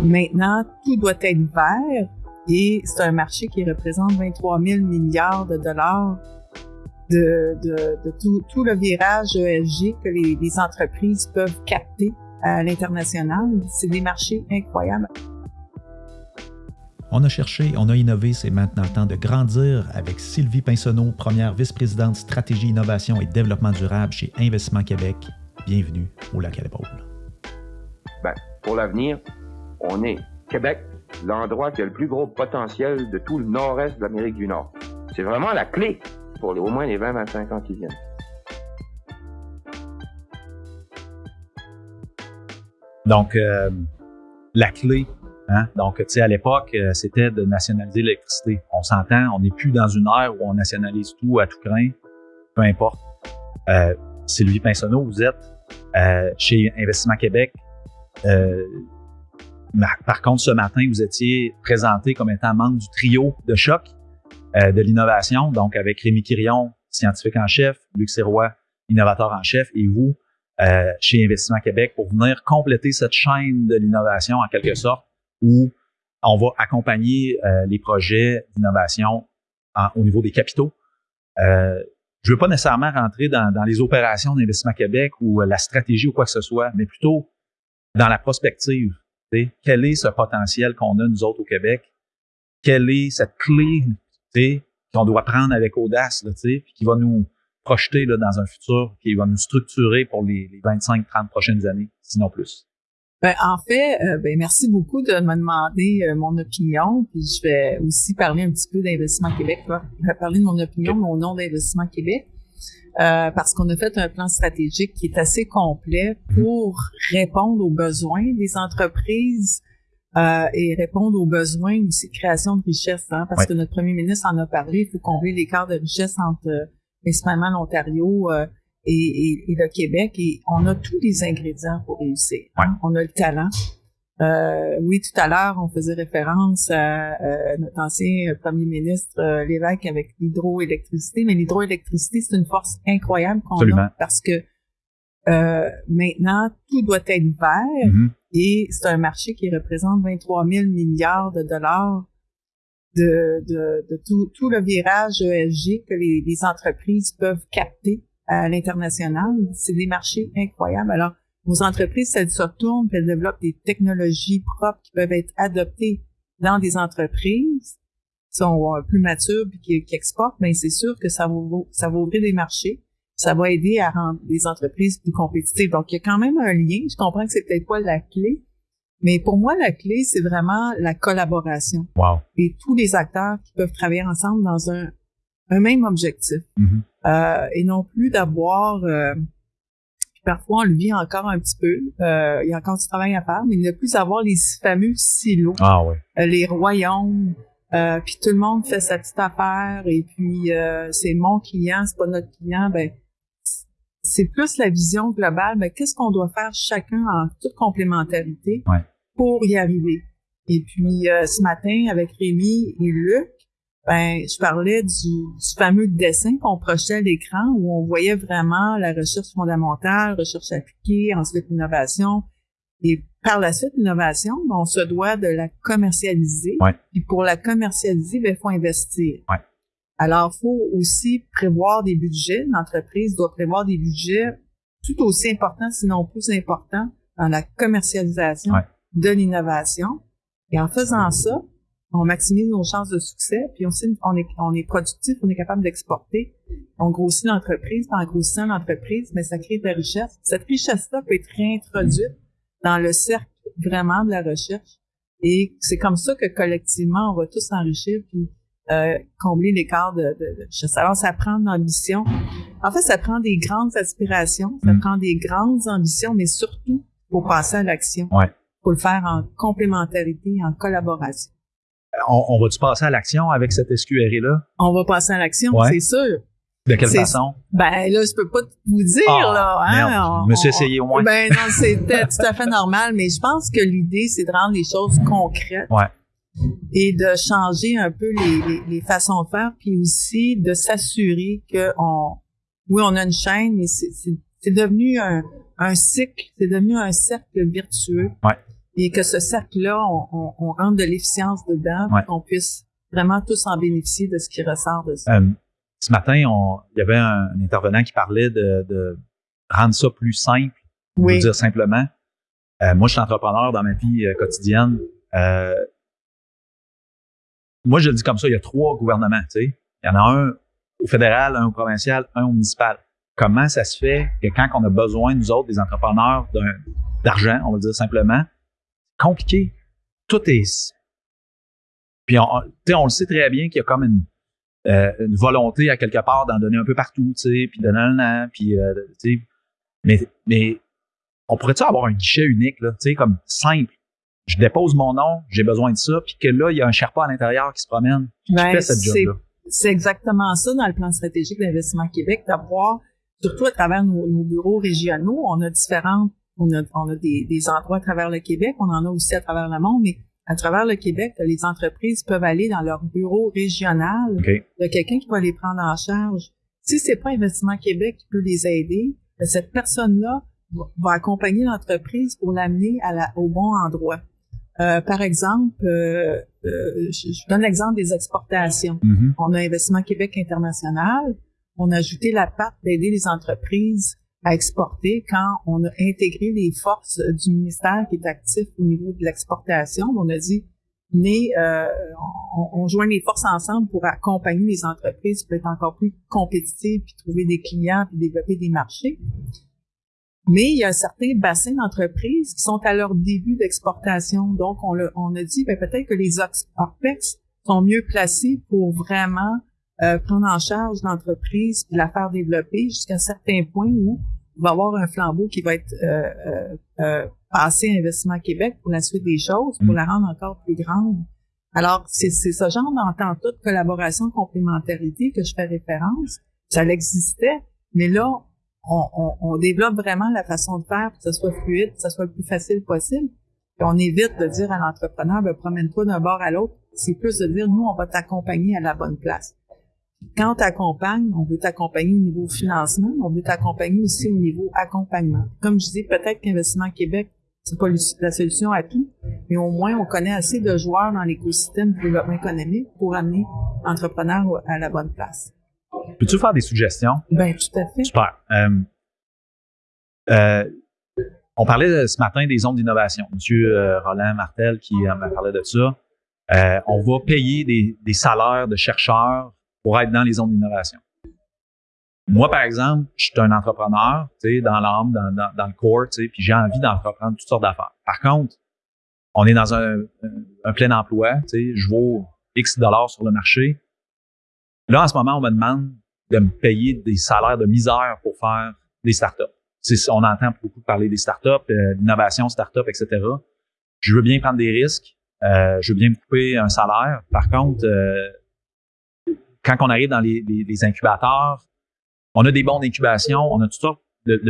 Maintenant, tout doit être vert et c'est un marché qui représente 23 000 milliards de dollars de, de, de tout, tout, le virage ESG que les, les entreprises peuvent capter à l'international. C'est des marchés incroyables. On a cherché, on a innové, c'est maintenant le temps de grandir avec Sylvie Pinsonneau, première vice-présidente stratégie, innovation et développement durable chez Investissement Québec. Bienvenue au Lac à l'épaule. Ben, pour l'avenir, on est Québec, l'endroit qui a le plus gros potentiel de tout le nord-est de l'Amérique du Nord. C'est vraiment la clé pour au moins les 20-25 ans qui viennent. Donc, euh, la clé, hein? donc, tu sais, à l'époque, euh, c'était de nationaliser l'électricité. On s'entend, on n'est plus dans une ère où on nationalise tout à tout craint, peu importe. Euh, Sylvie Pinsonneau, vous êtes chez Investissement Québec. Par contre, ce matin, vous étiez présenté comme étant membre du trio de choc euh, de l'innovation, donc avec Rémi Quirion, scientifique en chef, Luc Sirois, innovateur en chef, et vous, euh, chez Investissement Québec, pour venir compléter cette chaîne de l'innovation en quelque sorte, où on va accompagner euh, les projets d'innovation au niveau des capitaux. Euh, je veux pas nécessairement rentrer dans, dans les opérations d'Investissement Québec ou la stratégie ou quoi que ce soit, mais plutôt dans la prospective. Quel est ce potentiel qu'on a, nous autres, au Québec? Quelle est cette clé qu'on doit prendre avec audace, là, puis qui va nous projeter là, dans un futur, qui va nous structurer pour les, les 25-30 prochaines années, sinon plus? Ben, en fait, euh, ben, merci beaucoup de me demander euh, mon opinion. Puis je vais aussi parler un petit peu d'Investissement Québec. Je vais parler de mon opinion, mon nom d'Investissement Québec. Euh, parce qu'on a fait un plan stratégique qui est assez complet pour répondre aux besoins des entreprises euh, et répondre aux besoins aussi de création de richesse. Hein, parce que notre premier ministre en a parlé, il faut combler l'écart de richesse entre euh, principalement l'Ontario et, et, et, le Québec. Et on a tous les ingrédients pour réussir. Hein. On a le talent. Euh, oui, tout à l'heure, on faisait référence à euh, notre ancien premier ministre euh, Lévesque avec l'hydroélectricité, mais l'hydroélectricité, c'est une force incroyable qu'on a parce que euh, maintenant, tout doit être vert mm-hmm. et c'est un marché qui représente 23 000 milliards de dollars de, de, de tout, tout, le virage ESG que les, les entreprises peuvent capter à l'international. C'est des marchés incroyables. Alors, nos entreprises, elles se retournent, elles développent des technologies propres qui peuvent être adoptées dans des entreprises qui sont euh, plus matures puis qui, qui exportent, mais c'est sûr que ça va, ça va ouvrir des marchés, ça va aider à rendre les entreprises plus compétitives. Donc, il y a quand même un lien. Je comprends que c'est peut-être pas la clé, mais pour moi, la clé, c'est vraiment la collaboration. Wow. Et tous les acteurs qui peuvent travailler ensemble dans un, un même objectif. Mm-hmm. euh, et non plus d'avoir... Euh, parfois on le vit encore un petit peu. Euh, il y a encore du travail à faire, mais ne plus avoir les fameux silos, ah, euh, les royaumes, euh, puis tout le monde fait sa petite affaire et puis euh, c'est mon client, c'est pas notre client. Ben c'est plus la vision globale. Mais qu'est-ce qu'on doit faire chacun en toute complémentarité ouais. pour y arriver? Et puis euh, ce matin avec Rémi et Luc, ben, je parlais du, du fameux dessin qu'on projetait à l'écran où on voyait vraiment la recherche fondamentale, recherche appliquée, ensuite l'innovation. Et par la suite, l'innovation, ben, on se doit de la commercialiser. Ouais. Puis pour la commercialiser, ben, il faut investir. Ouais. Alors, il faut aussi prévoir des budgets. L'entreprise doit prévoir des budgets tout aussi importants, sinon plus importants, dans la commercialisation ouais. de l'innovation. Et en faisant ça, on maximise nos chances de succès, puis aussi on est, on est productif, on est capable d'exporter, on grossit l'entreprise, en grossissant l'entreprise, mais ça crée de la richesse. Cette richesse-là peut être réintroduite dans le cercle vraiment de la recherche, et c'est comme ça que collectivement, on va tous s'enrichir, puis euh, combler l'écart de, de, de, richesse. Alors, ça prend de l'ambition. En fait, ça prend des grandes aspirations, ça Mm. prend des grandes ambitions, mais surtout pour passer à l'action. Ouais. Pour le faire en complémentarité, en collaboration. On, on va-tu passer à l'action avec cette SQRI-là? On va passer à l'action, Ouais. c'est sûr. De quelle façon? Ben là, je peux pas vous dire Ah, là. Hein? merde, On- je me suis essayé au moins. Ben non, c'était tout à fait normal, mais je pense que l'idée, c'est de rendre les choses concrètes. Ouais. Et de changer un peu les, les, les façons de faire, puis aussi de s'assurer que on, oui, on a une chaîne, mais c'est devenu un, un cycle, c'est devenu un cercle vertueux. Ouais. Et que ce cercle-là, on, on, on rentre de l'efficience dedans, Ouais. qu'on puisse vraiment tous en bénéficier de ce qui ressort de ça. Euh, ce matin, on, il y avait un, un intervenant qui parlait de, de rendre ça plus simple, oui, pour dire simplement. Euh, moi, je suis entrepreneur dans ma vie euh, quotidienne. Euh, moi, je le dis comme ça, il y a trois gouvernements, tu sais. Il y en a un au fédéral, un au provincial, un au municipal. Comment ça se fait que quand on a besoin, nous autres, des entrepreneurs, d'argent, on va le dire simplement, compliqué. Tout est... Puis, on, tu sais, on le sait très bien qu'il y a comme une, euh, une volonté à quelque part d'en donner un peu partout, tu sais, puis de puis, euh, tu sais, mais, mais on pourrait-tu avoir un guichet unique, là, tu sais, comme simple? Je dépose mon nom, j'ai besoin de ça, puis que là, il y a un Sherpa à l'intérieur qui se promène, qui Ben, fait cette c'est- job-là. C'est exactement ça dans le plan stratégique d'investissement Québec, d'avoir, surtout à travers nos, nos bureaux régionaux, on a différentes, on a, on a des, des endroits à travers le Québec, on en a aussi à travers le monde, mais à travers le Québec, les entreprises peuvent aller dans leur bureau régional, OK. il y a quelqu'un qui va les prendre en charge. Si c'est pas Investissement Québec qui peut les aider, ben, cette personne-là va, accompagner l'entreprise pour l'amener à la- au bon endroit. Euh, par exemple, euh, euh, je, je donne l'exemple des exportations. Mhm. On a Investissement Québec International. On a ajouté la patte d'aider les entreprises à exporter quand on a intégré les forces du ministère qui est actif au niveau de l'exportation. On a dit, venez, euh, on, on joint les forces ensemble pour accompagner les entreprises pour être encore plus compétitives, puis trouver des clients, puis développer des marchés. Mais il y a un certain bassin d'entreprises qui sont à leur début d'exportation. Donc, on, le- on a dit, ben, peut-être que les OPEX sont mieux placés pour vraiment euh, prendre en charge l'entreprise puis la faire développer jusqu'à un certain point où va y avoir un flambeau qui va être euh, euh, euh, passé à Investissement Québec pour la suite des choses, pour Mm. la rendre encore plus grande. Alors, c'est ce genre d'entente de collaboration, complémentarité que je fais référence. Ça existait, mais là, on, on, on développe vraiment la façon de faire pour que ça soit fluide, que ça soit le plus facile possible. Puis on évite de dire à l'entrepreneur, ben, promène-toi d'un bord à l'autre. C'est plus de dire, nous, on va t'accompagner à la bonne place. Quand on t'accompagne, on veut t'accompagner au niveau financement, on veut t'accompagner aussi au niveau accompagnement. Comme je dis, peut-être qu'Investissement Québec, c'est pas la solution à tout, mais au moins, on connaît assez de joueurs dans l'écosystème du développement économique pour amener l'entrepreneur à la bonne place. Peux-tu faire des suggestions? Ben, tout à fait. Super. Euh, euh, on parlait ce matin des zones d'innovation. Monsieur euh, Roland Martel qui m'a parlé de ça. Euh, on va payer des, des salaires de chercheurs pour être dans les zones d'innovation. Moi, par exemple, je suis un entrepreneur, tu sais, dans l'âme, dans, le corps, tu sais, puis j'ai envie d'entreprendre toutes sortes d'affaires. Par contre, on est dans un, plein emploi, tu sais, je vaux X dollars sur le marché. Là, en ce moment, on me demande de me payer des salaires de misère pour faire des startups. On entend beaucoup parler des startups, euh, d'innovation startup, etc. Je veux bien prendre des risques. euh, je veux bien me couper un salaire. Par contre, euh, quand on arrive dans les, incubateurs, on a des bons d'incubation, on a tout ça,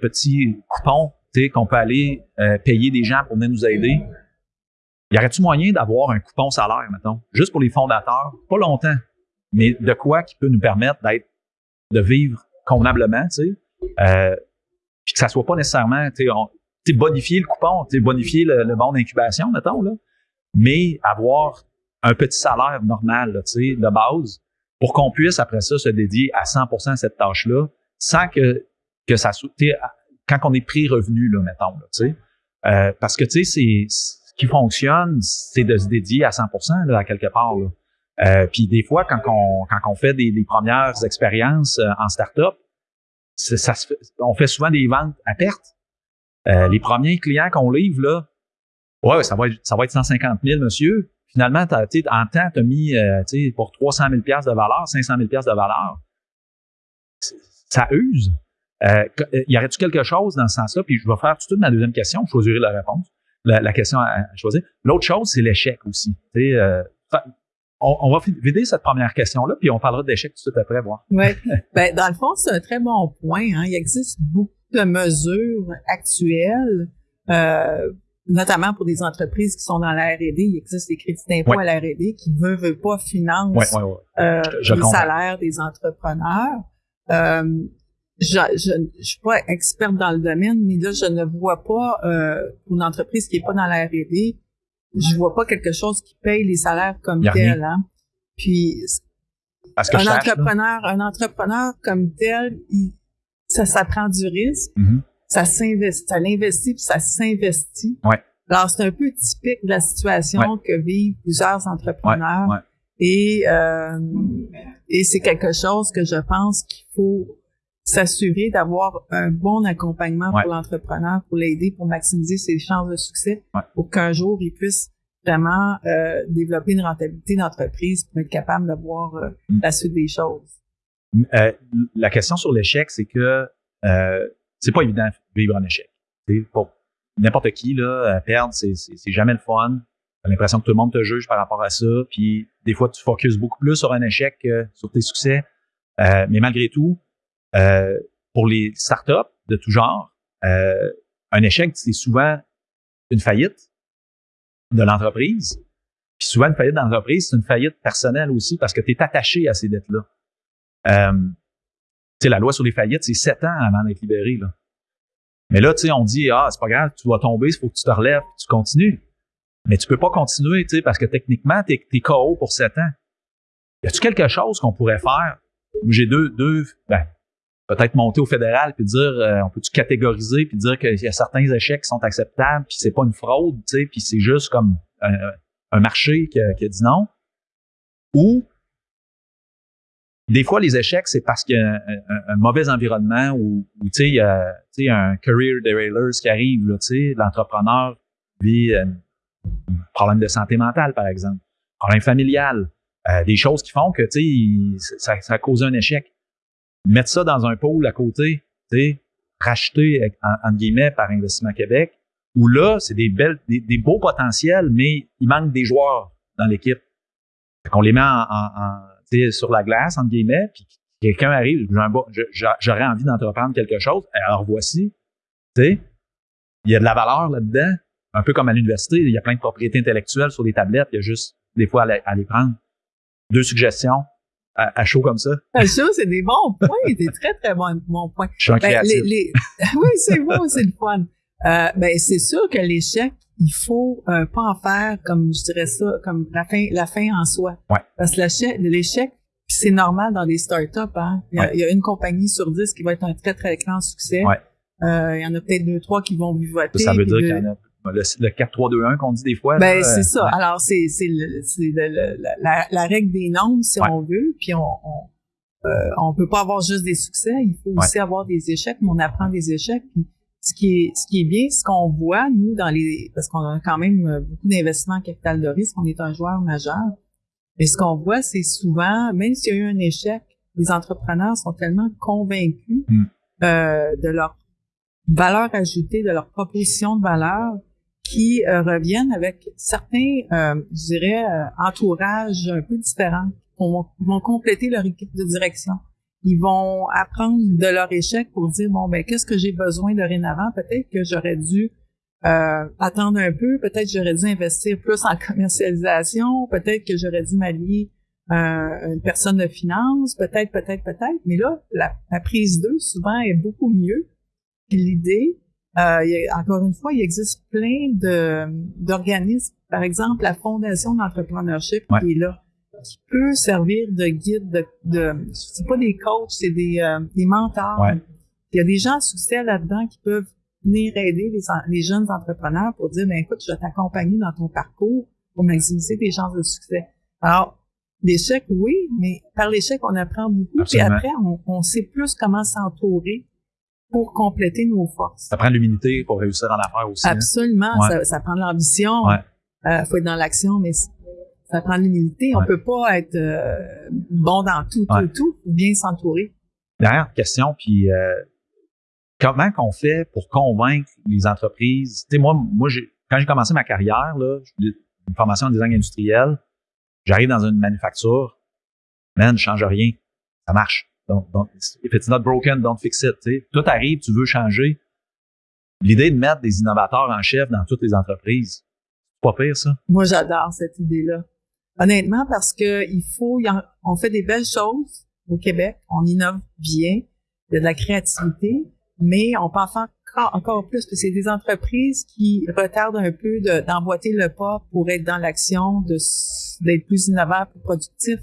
petits coupons tu sais, qu'on peut aller euh, payer des gens pour venir nous aider. Y aurait-tu moyen d'avoir un coupon salaire, mettons, juste pour les fondateurs, pas longtemps, mais de quoi qui peut nous permettre d'être, de vivre convenablement, tu sais, euh, puis que ça soit pas nécessairement, tu sais, bonifier le coupon, tu bonifier le, le bon d'incubation, mettons, là, mais avoir un petit salaire normal, tu sais, de base, pour qu'on puisse après ça se dédier à 100% à cette tâche-là, sans que que ça quand on est pris revenu, là, mettons, là, tu sais, Euh, parce que tu sais, ce qui fonctionne, c'est de se dédier à 100% là, à quelque part. Là. Euh, puis des fois, quand on, quand on fait des, des premières expériences euh, en start-up, ça se fait- on fait souvent des ventes à perte. Euh, les premiers clients qu'on livre, là, ouais, ça va être, ça va être 150 000, monsieur. Finalement, t'as, tu sais, en temps, tu as mis euh, tu sais, pour 300 000 de valeur, 500 000 de valeur. Ça use. Euh, euh, y aurait-tu quelque chose dans ce sens-là? Puis je vais faire tout de suite ma deuxième question, je choisirai la réponse, la, la question à, à choisir. L'autre chose, c'est l'échec aussi. Tu sais, euh, fa- on, on va vider cette première question-là, puis on parlera d'échec tout de suite après, voir. Ouais. ben, dans le fond, c'est un très bon point. Hein. Il existe beaucoup de mesures actuelles, euh, notamment pour des entreprises qui sont dans la R&D. Il existe des crédits d'impôt Ouais. à la R&D qui veulent, veulent pas financent Ouais, ouais, ouais. euh, Je- je les salaires des entrepreneurs. Euh, je, je, je suis pas experte dans le domaine, mais là, je ne vois pas euh, une entreprise qui est pas dans la R&D, je vois pas quelque chose qui paye les salaires comme tel. Hein. Puis un entrepreneur, un entrepreneur comme tel, ça, ça prend du risque, mm-hmm. Ça s'investit, ça l'investit puis ça s'investit. Ouais. Alors c'est un peu typique de la situation que vivent plusieurs entrepreneurs. Ouais. Et euh, et c'est quelque chose que je pense qu'il faut s'assurer d'avoir un bon accompagnement pour l'entrepreneur, pour l'aider, pour maximiser ses chances de succès, pour qu'un jour il puisse vraiment euh, développer une rentabilité d'entreprise pour être capable de voir euh, mm. la suite des choses. Euh, la question sur l'échec, c'est que euh, c'est pas évident de vivre un échec. Pour n'importe qui, là, perdre, c'est, c'est, jamais le fun. T'as l'impression que tout le monde te juge par rapport à ça. Puis des fois, tu focuses beaucoup plus sur un échec que sur tes succès. mais malgré tout, euh, pour les startups de tout genre, euh, un échec, c'est souvent une faillite de l'entreprise. Puis souvent, une faillite d'entreprise, c'est une faillite personnelle aussi parce que tu es attaché à ces dettes-là. Euh, sais, la loi sur les faillites, c'est sept ans avant d'être libéré. Là. Mais là, tu sais, on dit, ah, c'est pas grave, tu vas tomber, il faut que tu te relèves, tu continues. Mais tu peux pas continuer, tu sais, parce que techniquement, tu es, KO pour sept ans. Y a-tu quelque chose qu'on pourrait faire? J'ai deux, deux, ben, peut-être monter au fédéral puis dire euh, on peut-tu catégoriser puis dire qu'il y a certains échecs qui sont acceptables puis c'est pas une fraude tu sais puis c'est juste comme un, marché qui a, dit non? Ou des fois les échecs c'est parce qu'il y a un, mauvais environnement ou, tu sais un career derailers qui arrive tu sais l'entrepreneur vit un problème de santé mentale par exemple problème familial euh, des choses qui font que tu sais ça, ça a causé un échec mettre ça dans un pôle à côté, tu sais, racheter en, guillemets par Investissement Québec, où là, c'est des belles, des, beaux potentiels, mais il manque des joueurs dans l'équipe. qu'on les met en, en, sur la glace, entre guillemets, puis quelqu'un arrive, j'aurais envie d'entreprendre quelque chose, alors voici, tu sais, il y a de la valeur là-dedans, un peu comme à l'université, il y a plein de propriétés intellectuelles sur les tablettes, il y a juste des fois à les prendre. Deux suggestions, à, chaud comme ça. À chaud, c'est des bons points, des très, très bons, bons points. Je suis ben, oui, c'est bon, c'est le fun. Euh, ben, c'est sûr que l'échec, il faut euh, pas en faire comme, je dirais ça, comme la fin, la fin en soi. Ouais. Parce que l'échec, c'est normal dans les startups, hein. Il y, a, il y, a, une compagnie sur dix qui va être un très, très grand succès. Ouais. Euh, il y en a peut-être deux, trois qui vont vivoter. Ça, ça veut dire qu'il y en a le, le 4-3-2-1 qu'on dit des fois. Ben, c'est ça. Alors, c'est, c'est, la, la, règle des nombres, si on veut. Puis, on, on, euh, on peut pas avoir juste des succès. Il faut aussi avoir des échecs, mais on apprend des échecs. Puis, ce qui est, ce qui est bien, ce qu'on voit, nous, dans les, parce qu'on a quand même euh, beaucoup d'investissements en capital de risque, on est un joueur majeur. Mais ce qu'on voit, c'est souvent, même s'il y a eu un échec, les entrepreneurs sont tellement convaincus hmm. euh, de leur valeur ajoutée, de leur proposition de valeur, qui euh, reviennent avec certains, euh, je dirais, euh, entourages un peu différents. Vont, vont compléter leur équipe de direction. Ils vont apprendre de leur échec pour dire bon ben qu'est-ce que j'ai besoin dorénavant? Peut-être que j'aurais dû attendre un peu. Peut-être que j'aurais dû investir plus en commercialisation. Peut-être que j'aurais dû m'allier une personne de finance. Peut-être, peut-être, peut-être. Mais là, la, la prise d'eux souvent est beaucoup mieux. L'idée, euh, encore une fois, il existe plein de d'organismes, par exemple la Fondation d'entrepreneurship qui est là, qui peut servir de guide, de, de c'est pas des coachs, c'est des, euh, des mentors. Il y a des gens à succès là-dedans qui peuvent venir aider les, les jeunes entrepreneurs pour dire, ben écoute, je vais t'accompagner dans ton parcours pour maximiser tes chances de succès. Alors, l'échec, oui, mais par l'échec, on apprend beaucoup. Et après, on, on sait plus comment s'entourer pour compléter nos forces. Ça prend l'humilité pour réussir en affaires aussi. Hein? Absolument. Ça, ça, prend de l'ambition. Ouais. Euh, faut être dans l'action, mais ça prend de l'humilité. On peut pas être euh, bon dans tout, tout, tout. Faut bien s'entourer. Dernière question, puis euh, comment qu'on fait pour convaincre les entreprises? Tu sais, moi, moi, quand j'ai commencé ma carrière, là, une formation en design industriel, j'arrive dans une manufacture, man, je change rien, ça marche. Donc, if it's not broken, don't fix it. Tout arrive, tu veux changer. L'idée de mettre des innovateurs en chef dans toutes les entreprises, c'est pas pire, ça? Moi, j'adore cette idée-là. Honnêtement, parce que il faut, on fait des belles choses au Québec, on innove bien, il y a de la créativité, mais on peut en faire encore, plus, parce que c'est des entreprises qui retardent un peu d'emboîter le pas pour être dans l'action, d'être plus innovant, plus productif.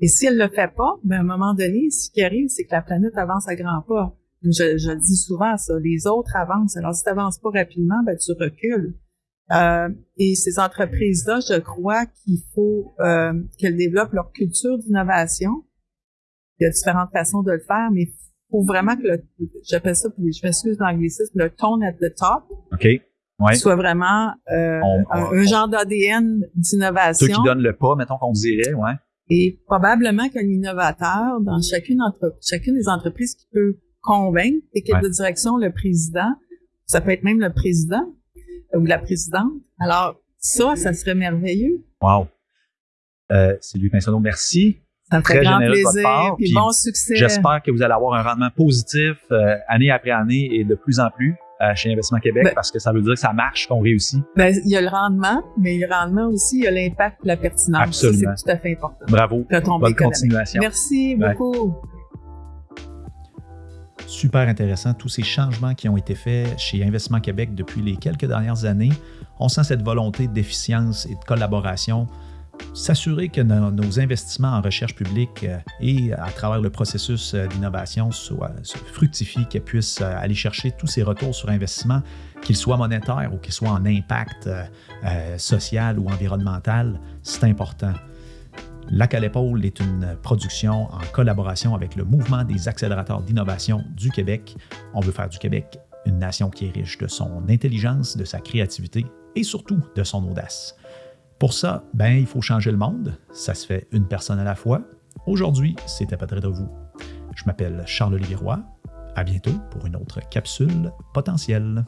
Et si elle le fait pas, ben à un moment donné, ce qui arrive, c'est que la planète avance à grands pas. Je, je dis souvent ça, les autres avancent. Alors si tu n'avances pas rapidement, ben tu recules. Euh, et ces entreprises-là, je crois qu'il faut euh, qu'elles développent leur culture d'innovation. Il y a différentes façons de le faire, mais il faut vraiment que le, j'appelle ça, je m'excuse l'anglicisme, le tone at the top. OK. Ouais. soit vraiment euh, un, genre d'ADN d'innovation. Ceux qui donnent le pas, mettons qu'on dirait, ouais. Et probablement qu'un innovateur dans chacune, entre, chacune des entreprises qui peut convaincre et quelle de direction le président, ça peut être même le président ou la présidente. Alors, ça, ça serait merveilleux. Wow. Euh, Sylvie Pinsonneau, merci. Ça me fait grand plaisir, puis bon succès. J'espère que vous allez avoir un rendement positif euh, année après année et de plus en plus euh, chez Investissement Québec ben parce que ça veut dire que ça marche, qu'on réussit. Ben, il y a le rendement, mais le rendement aussi, il y a l'impact la pertinence. Absolument. C'est tout à fait important. Bravo. Bonne continuation. Merci beaucoup. Super intéressant, tous ces changements qui ont été faits chez Investissement Québec depuis les quelques dernières années. On sent cette volonté d'efficience et de collaboration s'assurer que nos, investissements en recherche publique euh, et à travers le processus euh, d'innovation soient, fructifient, qu'ils puissent euh, aller chercher tous ces retours sur investissement, qu'ils soient monétaires ou qu'ils soient en impact social ou environnemental, c'est important. La à l'épaule est une production en collaboration avec le mouvement des accélérateurs d'innovation du Québec. On veut faire du Québec une nation qui est riche de son intelligence, de sa créativité et surtout de son audace. Pour ça, ben, il faut changer le monde. Ça se fait une personne à la fois. Aujourd'hui, c'était pas très de vous. Je m'appelle Charles-Olivier Roy. À bientôt pour une autre capsule potentielle.